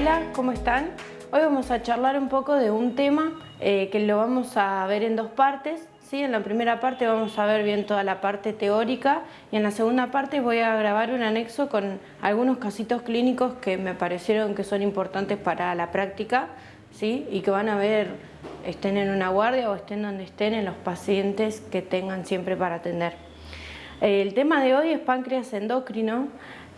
Hola, ¿cómo están? Hoy vamos a charlar un poco de un tema eh, que lo vamos a ver en dos partes. ¿sí? En la primera parte vamos a ver bien toda la parte teórica y en la segunda parte voy a grabar un anexo con algunos casitos clínicos que me parecieron que son importantes para la práctica ¿sí? y que van a ver, estén en una guardia o estén donde estén, en los pacientes que tengan siempre para atender. El tema de hoy es páncreas endocrino.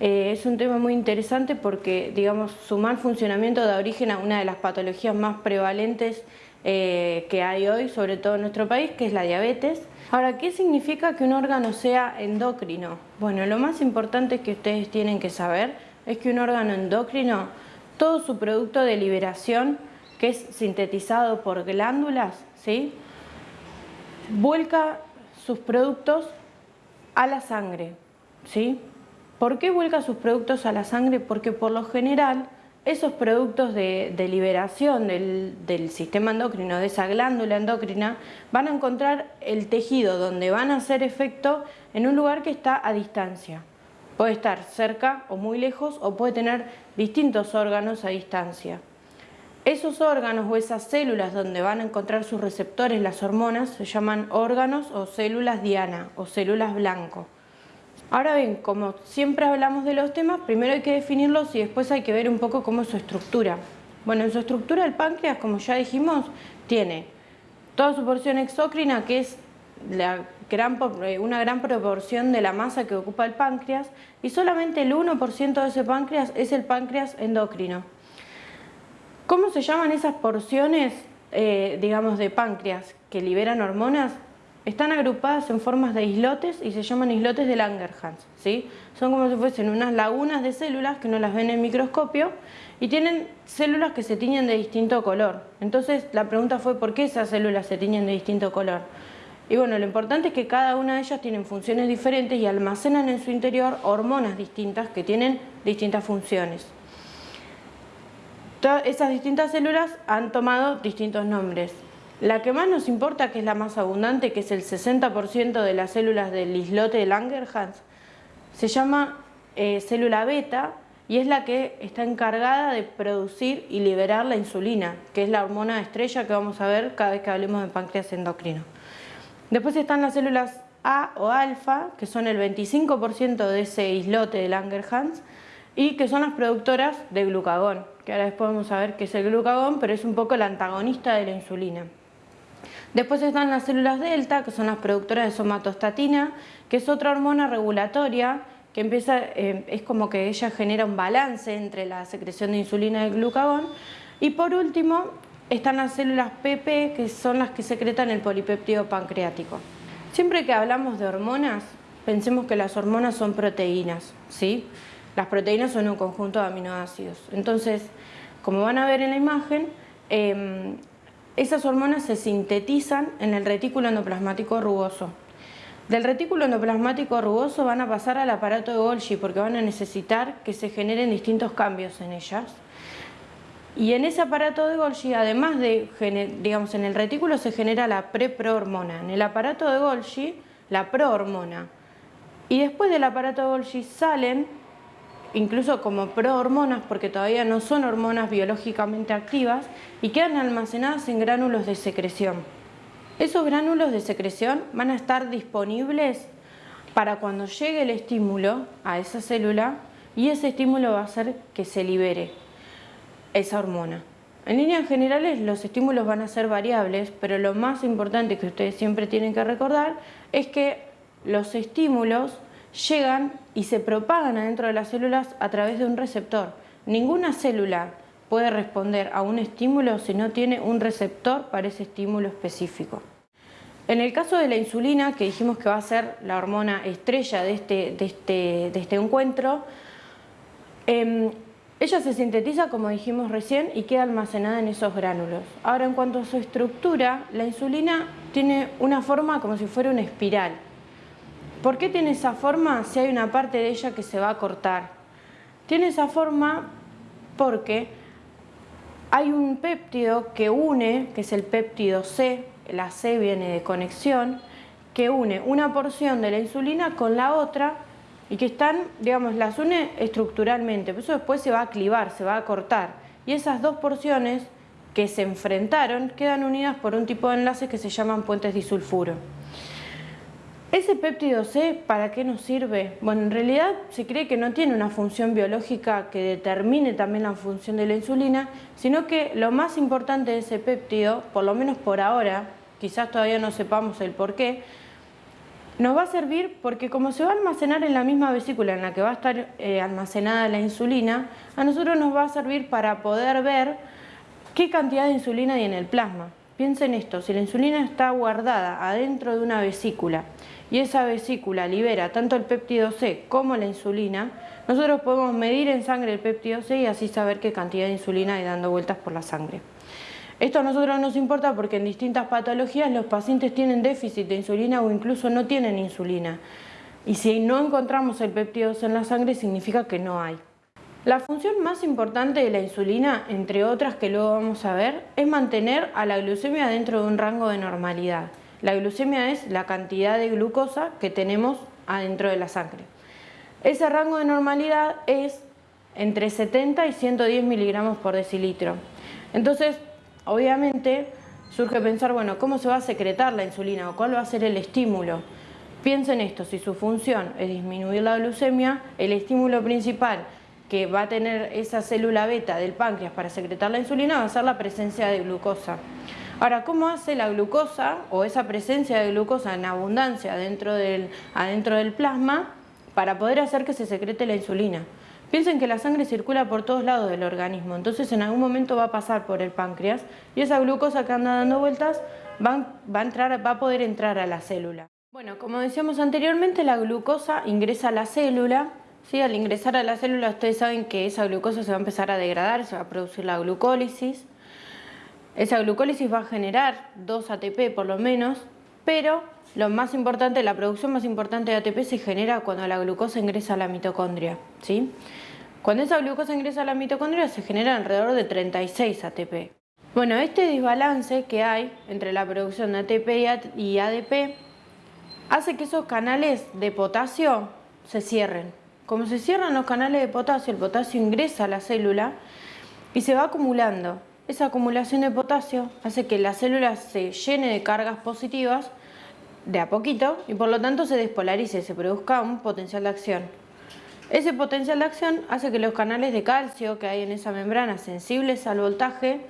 Eh, es un tema muy interesante porque, digamos, su mal funcionamiento da origen a una de las patologías más prevalentes eh, que hay hoy, sobre todo en nuestro país, que es la diabetes. Ahora, ¿qué significa que un órgano sea endocrino? Bueno, lo más importante que ustedes tienen que saber es que un órgano endocrino, todo su producto de liberación, que es sintetizado por glándulas, ¿sí? vuelca sus productos a la sangre. ¿sí? ¿Por qué vuelca sus productos a la sangre? Porque por lo general esos productos de, liberación del, del, sistema endocrino, de esa glándula endocrina, van a encontrar el tejido donde van a hacer efecto en un lugar que está a distancia. Puede estar cerca o muy lejos o puede tener distintos órganos a distancia. Esos órganos o esas células donde van a encontrar sus receptores, las hormonas, se llaman órganos o células diana o células blanco. Ahora bien, como siempre hablamos de los temas, primero hay que definirlos y después hay que ver un poco cómo es su estructura. Bueno, en su estructura el páncreas, como ya dijimos, tiene toda su porción exócrina, que es eh, una gran proporción de la masa que ocupa el páncreas, y solamente el 1% de ese páncreas es el páncreas endocrino. ¿Cómo se llaman esas porciones, eh, digamos, de páncreas que liberan hormonas? Están agrupadas en formas de islotes y se llaman islotes de Langerhans. ¿sí? Son como si fuesen unas lagunas de células que no las ven en microscopio y tienen células que se tiñen de distinto color. Entonces la pregunta fue ¿por qué esas células se tiñen de distinto color? Y bueno, lo importante es que cada una de ellas tienen funciones diferentes y almacenan en su interior hormonas distintas que tienen distintas funciones. Todas esas distintas células han tomado distintos nombres. La que más nos importa, que es la más abundante, que es el 60% de las células del islote de Langerhans, se llama eh, célula beta y es la que está encargada de producir y liberar la insulina, que es la hormona estrella que vamos a ver cada vez que hablemos de páncreas endocrino. Después están las células A o alfa, que son el 25% de ese islote de Langerhans y que son las productoras de glucagón, que ahora después vamos a ver qué es el glucagón, pero es un poco el antagonista de la insulina. Después están las células delta, que son las productoras de somatostatina, que es otra hormona regulatoria que empieza, eh, es como que ella genera un balance entre la secreción de insulina y el glucagón. Y por último están las células PP, que son las que secretan el polipéptido pancreático. Siempre que hablamos de hormonas, pensemos que las hormonas son proteínas, ¿sí? Las proteínas son un conjunto de aminoácidos. Entonces, como van a ver en la imagen, em, esas hormonas se sintetizan en el retículo endoplasmático rugoso. Del retículo endoplasmático rugoso van a pasar al aparato de Golgi porque van a necesitar que se generen distintos cambios en ellas. Y en ese aparato de Golgi, además de, digamos, en el retículo se genera la preprohormona, en el aparato de Golgi la prohormona. Y después del aparato de Golgi salen incluso como prohormonas porque todavía no son hormonas biológicamente activas y quedan almacenadas en gránulos de secreción. Esos gránulos de secreción van a estar disponibles para cuando llegue el estímulo a esa célula y ese estímulo va a hacer que se libere esa hormona. En líneas generales los estímulos van a ser variables, pero lo más importante que ustedes siempre tienen que recordar es que los estímulos llegan y se propagan adentro de las células a través de un receptor. Ninguna célula puede responder a un estímulo si no tiene un receptor para ese estímulo específico. En el caso de la insulina, que dijimos que va a ser la hormona estrella de este, de este, este encuentro, em, ella se sintetiza, como dijimos recién, y queda almacenada en esos gránulos. Ahora, en cuanto a su estructura, la insulina tiene una forma como si fuera una espiral. ¿Por qué tiene esa forma si hay una parte de ella que se va a cortar? Tiene esa forma porque hay un péptido que une, que es el péptido C, la C viene de conexión, que une una porción de la insulina con la otra y que están, digamos, las une estructuralmente, por eso después se va a clivar, se va a cortar y esas dos porciones que se enfrentaron quedan unidas por un tipo de enlaces que se llaman puentes disulfuro. ¿Ese péptido C para qué nos sirve? Bueno, en realidad se cree que no tiene una función biológica que determine también la función de la insulina, sino que lo más importante de ese péptido, por lo menos por ahora, quizás todavía no sepamos el por qué, nos va a servir porque como se va a almacenar en la misma vesícula en la que va a estar eh, almacenada la insulina, a nosotros nos va a servir para poder ver qué cantidad de insulina hay en el plasma. Piensen esto, si la insulina está guardada adentro de una vesícula y esa vesícula libera tanto el péptido C como la insulina, nosotros podemos medir en sangre el péptido C y así saber qué cantidad de insulina hay dando vueltas por la sangre. Esto a nosotros nos importa porque en distintas patologías los pacientes tienen déficit de insulina o incluso no tienen insulina. Y si no encontramos el péptido C en la sangre significa que no hay. La función más importante de la insulina, entre otras que luego vamos a ver, es mantener a la glucemia dentro de un rango de normalidad. La glucemia es la cantidad de glucosa que tenemos adentro de la sangre. Ese rango de normalidad es entre 70 y 110 miligramos por decilitro. Entonces, obviamente, surge pensar, bueno, ¿cómo se va a secretar la insulina o cuál va a ser el estímulo? Piensen esto, si su función es disminuir la glucemia, el estímulo principal que va a tener esa célula beta del páncreas para secretar la insulina va a ser la presencia de glucosa. Ahora, ¿cómo hace la glucosa o esa presencia de glucosa en abundancia dentro del, adentro del plasma para poder hacer que se secrete la insulina? Piensen que la sangre circula por todos lados del organismo, entonces en algún momento va a pasar por el páncreas y esa glucosa que anda dando vueltas va, a, entrar, va a poder entrar a la célula. Bueno, como decíamos anteriormente, la glucosa ingresa a la célula. ¿Sí? Al ingresar a la célula ustedes saben que esa glucosa se va a empezar a degradar, se va a producir la glucólisis. Esa glucólisis va a generar 2 ATP por lo menos, pero lo más importante, la producción más importante de ATP se genera cuando la glucosa ingresa a la mitocondria. ¿sí? Cuando esa glucosa ingresa a la mitocondria se genera alrededor de 36 ATP. Bueno, este desbalance que hay entre la producción de ATP y ADP hace que esos canales de potasio se cierren. Como se cierran los canales de potasio, el potasio ingresa a la célula y se va acumulando. Esa acumulación de potasio hace que la célula se llene de cargas positivas de a poquito y por lo tanto se despolarice, se produzca un potencial de acción. Ese potencial de acción hace que los canales de calcio que hay en esa membrana sensibles al voltaje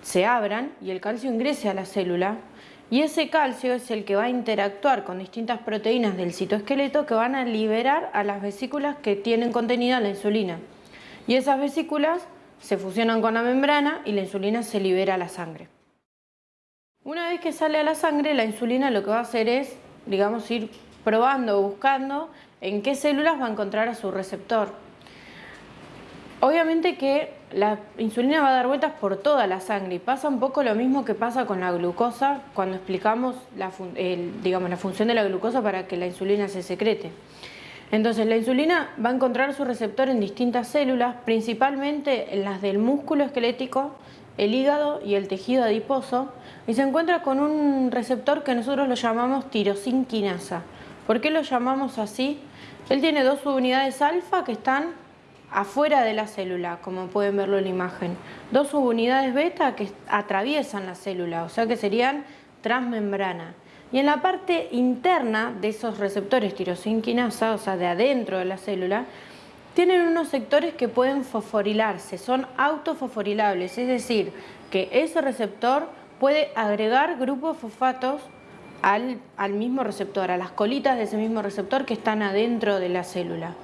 se abran y el calcio ingrese a la célula y ese calcio es el que va a interactuar con distintas proteínas del citoesqueleto que van a liberar a las vesículas que tienen contenida la insulina. Y esas vesículas se fusionan con la membrana y la insulina se libera a la sangre. Una vez que sale a la sangre, la insulina lo que va a hacer es, digamos, ir probando buscando en qué células va a encontrar a su receptor. Obviamente que la insulina va a dar vueltas por toda la sangre y pasa un poco lo mismo que pasa con la glucosa cuando explicamos la, digamos, la función de la glucosa para que la insulina se secrete. Entonces la insulina va a encontrar su receptor en distintas células, principalmente en las del músculo esquelético, el hígado y el tejido adiposo, y se encuentra con un receptor que nosotros lo llamamos tirosinquinasa. ¿Por qué lo llamamos así? Él tiene dos subunidades alfa que están afuera de la célula, como pueden verlo en la imagen. Dos subunidades beta que atraviesan la célula, o sea que serían transmembrana. Y en la parte interna de esos receptores tirosinquinasa, o sea, de adentro de la célula, tienen unos sectores que pueden fosforilarse, son autofosforilables, es decir, que ese receptor puede agregar grupos fosfatos al, al, mismo receptor, a las colitas de ese mismo receptor que están adentro de la célula.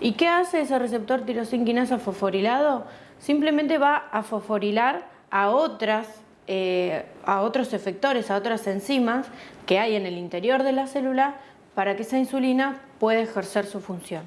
¿Y qué hace ese receptor tirosinquinasa fosforilado? Simplemente va a fosforilar a otras eh, a otros efectores, a otras enzimas que hay en el interior de la célula para que esa insulina pueda ejercer su función.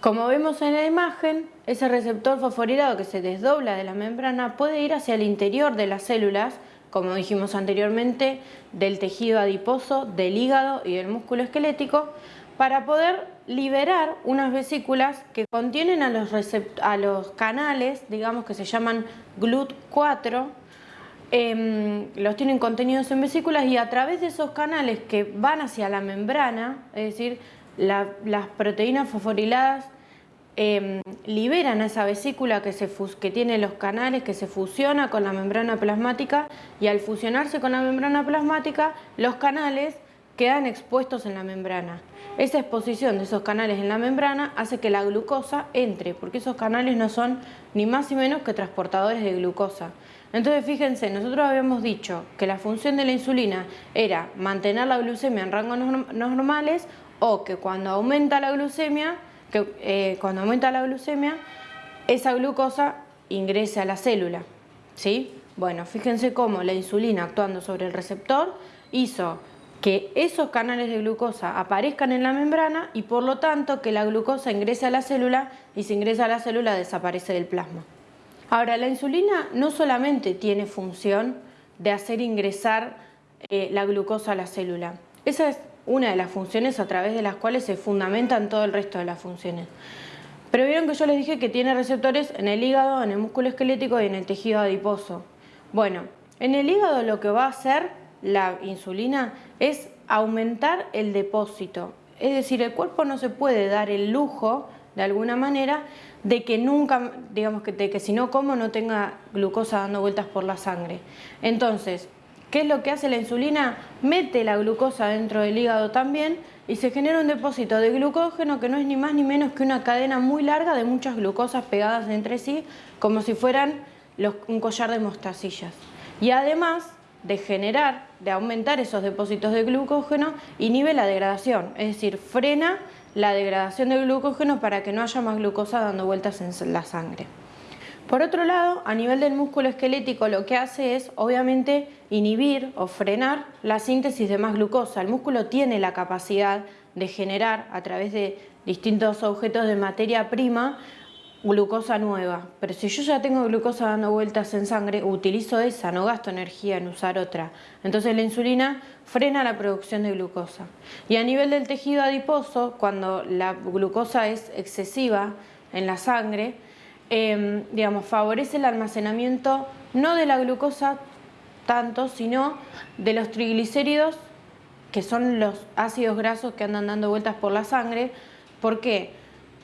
Como vemos en la imagen, ese receptor fosforilado que se desdobla de la membrana puede ir hacia el interior de las células, como dijimos anteriormente, del tejido adiposo, del hígado y del músculo esquelético, para poder liberar unas vesículas que contienen a los, a los canales, digamos que se llaman GLUT4, Em, los tienen contenidos en vesículas y a través de esos canales que van hacia la membrana, es decir, las proteínas fosforiladas em, liberan a esa vesícula que, tiene los canales, que se fusiona con la membrana plasmática y al fusionarse con la membrana plasmática, los canales quedan expuestos en la membrana. Esa exposición de esos canales en la membrana hace que la glucosa entre, porque esos canales no son ni más ni menos que transportadores de glucosa. Entonces fíjense, nosotros habíamos dicho que la función de la insulina era mantener la glucemia en rangos normales o que cuando aumenta la glucemia, que, eh, cuando aumenta la glucemia, esa glucosa ingrese a la célula. ¿sí? Bueno, fíjense cómo la insulina actuando sobre el receptor hizo que esos canales de glucosa aparezcan en la membrana y por lo tanto que la glucosa ingrese a la célula y si ingresa a la célula desaparece del plasma. Ahora, la insulina no solamente tiene función de hacer ingresar eh, la glucosa a la célula, esa es una de las funciones a través de las cuales se fundamentan todo el resto de las funciones. Pero vieron que yo les dije que tiene receptores en el hígado, en el músculo esquelético y en el tejido adiposo. Bueno, en el hígado lo que va a hacer la insulina es aumentar el depósito. Es decir, el cuerpo no se puede dar el lujo, de alguna manera, de que nunca, digamos que, de que si no como no tenga glucosa dando vueltas por la sangre. Entonces, ¿qué es lo que hace la insulina? Mete la glucosa dentro del hígado también y se genera un depósito de glucógeno que no es ni más ni menos que una cadena muy larga de muchas glucosas pegadas entre sí, como si fueran un collar de mostacillas. Y además de generar, de aumentar esos depósitos de glucógeno, inhibe la degradación, es decir, frena la degradación de glucógeno para que no haya más glucosa dando vueltas en la sangre. Por otro lado, a nivel del músculo esquelético lo que hace es, obviamente, inhibir o frenar la síntesis de más glucosa. El músculo tiene la capacidad de generar a través de distintos objetos de materia prima glucosa nueva, pero si yo ya tengo glucosa dando vueltas en sangre, utilizo esa, no gasto energía en usar otra. Entonces la insulina frena la producción de glucosa. Y a nivel del tejido adiposo, cuando la glucosa es excesiva en la sangre, em, digamos, favorece el almacenamiento no de la glucosa tanto, sino de los triglicéridos, que son los ácidos grasos que andan dando vueltas por la sangre. ¿Por qué?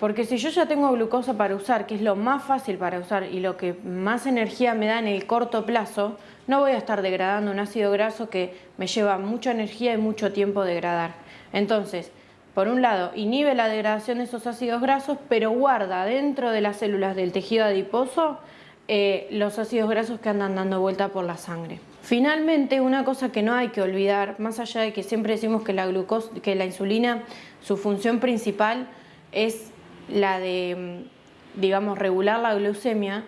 Porque si yo ya tengo glucosa para usar, que es lo más fácil para usar y lo que más energía me da en el corto plazo, no voy a estar degradando un ácido graso que me lleva mucha energía y mucho tiempo degradar. Entonces, por un lado, inhibe la degradación de esos ácidos grasos, pero guarda dentro de las células del tejido adiposo eh, los ácidos grasos que andan dando vuelta por la sangre. Finalmente, una cosa que no hay que olvidar, más allá de que siempre decimos que la, glucosa, que la insulina, su función principal es la de, digamos, regular la glucemia,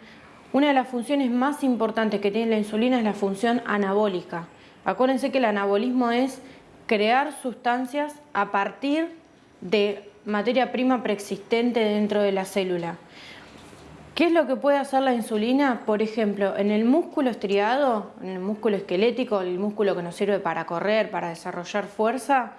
una de las funciones más importantes que tiene la insulina es la función anabólica. Acuérdense que el anabolismo es crear sustancias a partir de materia prima preexistente dentro de la célula. ¿Qué es lo que puede hacer la insulina? Por ejemplo, en el músculo estriado, en el músculo esquelético, el músculo que nos sirve para correr, para desarrollar fuerza,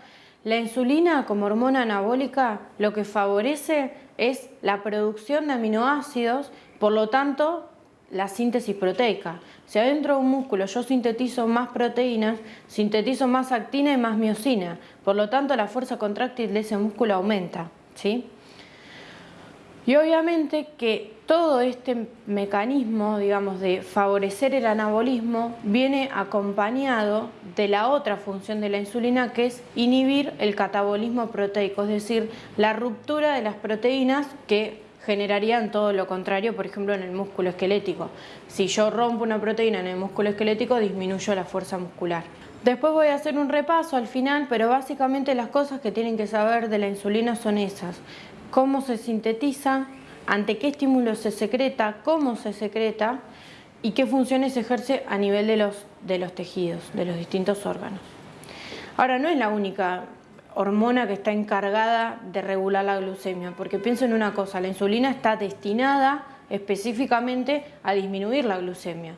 la insulina como hormona anabólica lo que favorece es la producción de aminoácidos, por lo tanto la síntesis proteica. Si adentro de un músculo yo sintetizo más proteínas, sintetizo más actina y más miocina, por lo tanto la fuerza contráctil de ese músculo aumenta. ¿sí? Y obviamente que todo este mecanismo, digamos, de favorecer el anabolismo viene acompañado de la otra función de la insulina que es inhibir el catabolismo proteico, es decir, la ruptura de las proteínas que generarían todo lo contrario, por ejemplo, en el músculo esquelético. Si yo rompo una proteína en el músculo esquelético, disminuyo la fuerza muscular. Después voy a hacer un repaso al final, pero básicamente las cosas que tienen que saber de la insulina son esas cómo se sintetiza, ante qué estímulo se secreta, cómo se secreta y qué funciones ejerce a nivel de los, de los tejidos, de los distintos órganos. Ahora, no es la única hormona que está encargada de regular la glucemia, porque pienso en una cosa, la insulina está destinada específicamente a disminuir la glucemia.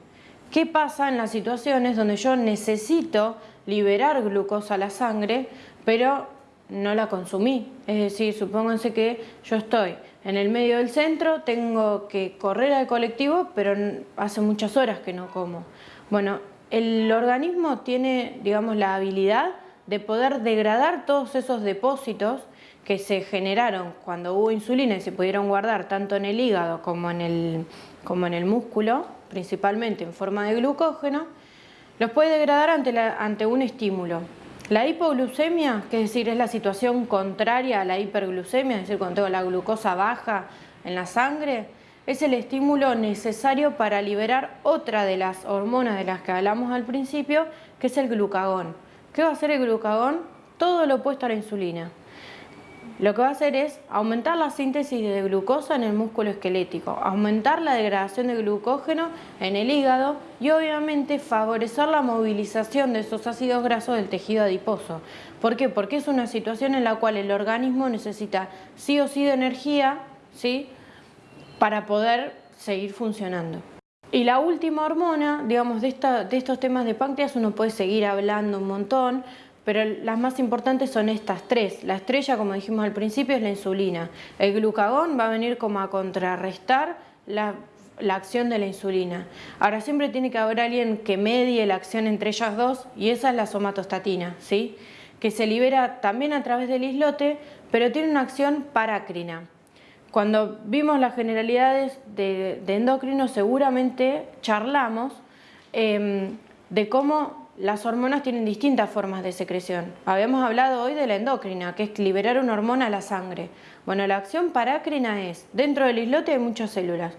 ¿Qué pasa en las situaciones donde yo necesito liberar glucosa a la sangre, pero no la consumí. Es decir, supónganse que yo estoy en el medio del centro, tengo que correr al colectivo, pero hace muchas horas que no como. Bueno, el organismo tiene, digamos, la habilidad de poder degradar todos esos depósitos que se generaron cuando hubo insulina y se pudieron guardar tanto en el hígado como en el, como en el músculo, principalmente en forma de glucógeno, los puede degradar ante, ante un estímulo. La hipoglucemia, que es decir, es la situación contraria a la hiperglucemia, es decir, cuando tengo la glucosa baja en la sangre, es el estímulo necesario para liberar otra de las hormonas de las que hablamos al principio, que es el glucagón. ¿Qué va a hacer el glucagón? Todo lo opuesto a la insulina lo que va a hacer es aumentar la síntesis de glucosa en el músculo esquelético, aumentar la degradación de glucógeno en el hígado y obviamente favorecer la movilización de esos ácidos grasos del tejido adiposo. ¿Por qué? Porque es una situación en la cual el organismo necesita sí o sí de energía ¿sí? para poder seguir funcionando. Y la última hormona, digamos, de, de estos temas de páncreas uno puede seguir hablando un montón, pero las más importantes son estas tres. La estrella, como dijimos al principio, es la insulina. El glucagón va a venir como a contrarrestar la, acción de la insulina. Ahora siempre tiene que haber alguien que medie la acción entre ellas dos y esa es la somatostatina, ¿sí? que se libera también a través del islote, pero tiene una acción parácrina. Cuando vimos las generalidades de, endocrino seguramente charlamos em, de cómo las hormonas tienen distintas formas de secreción. Habíamos hablado hoy de la endocrina, que es liberar una hormona a la sangre. Bueno, la acción parácrina es, dentro del islote hay muchas células.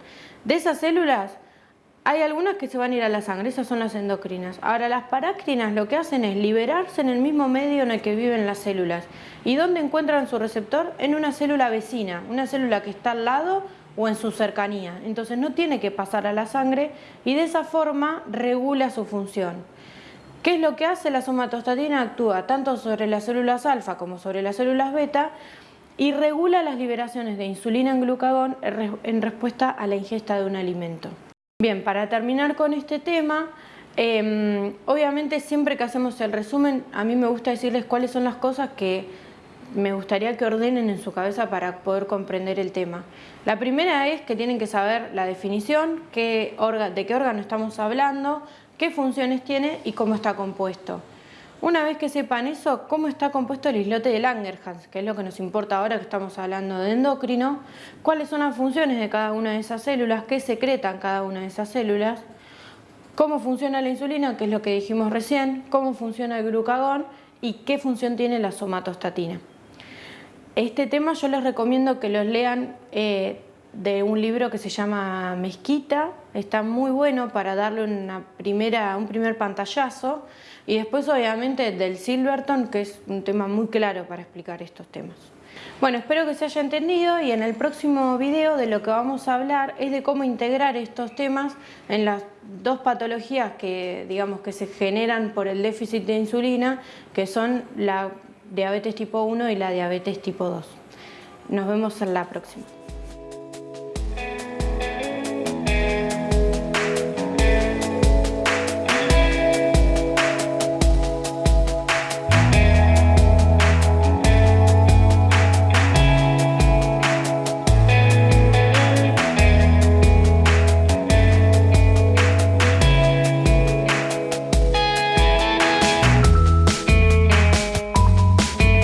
De esas células hay algunas que se van a ir a la sangre, esas son las endocrinas. Ahora, las parácrinas lo que hacen es liberarse en el mismo medio en el que viven las células. ¿Y dónde encuentran su receptor? En una célula vecina, una célula que está al lado o en su cercanía. Entonces no tiene que pasar a la sangre y de esa forma regula su función. ¿Qué es lo que hace? La somatostatina actúa tanto sobre las células alfa como sobre las células beta y regula las liberaciones de insulina en glucagón en respuesta a la ingesta de un alimento. Bien, para terminar con este tema, em, obviamente siempre que hacemos el resumen, a mí me gusta decirles cuáles son las cosas que me gustaría que ordenen en su cabeza para poder comprender el tema. La primera es que tienen que saber la definición, qué de qué órgano estamos hablando, qué funciones tiene y cómo está compuesto. Una vez que sepan eso, cómo está compuesto el islote de Langerhans, que es lo que nos importa ahora que estamos hablando de endocrino, cuáles son las funciones de cada una de esas células, qué secretan cada una de esas células, cómo funciona la insulina, que es lo que dijimos recién, cómo funciona el glucagón y qué función tiene la somatostatina. Este tema yo les recomiendo que los lean eh, de un libro que se llama Mezquita, está muy bueno para darle una primera, un primer pantallazo y después obviamente del Silverton que es un tema muy claro para explicar estos temas. Bueno, espero que se haya entendido y en el próximo video de lo que vamos a hablar es de cómo integrar estos temas en las dos patologías que, digamos, que se generan por el déficit de insulina, que son la diabetes tipo 1 y la diabetes tipo 2. Nos vemos en la próxima.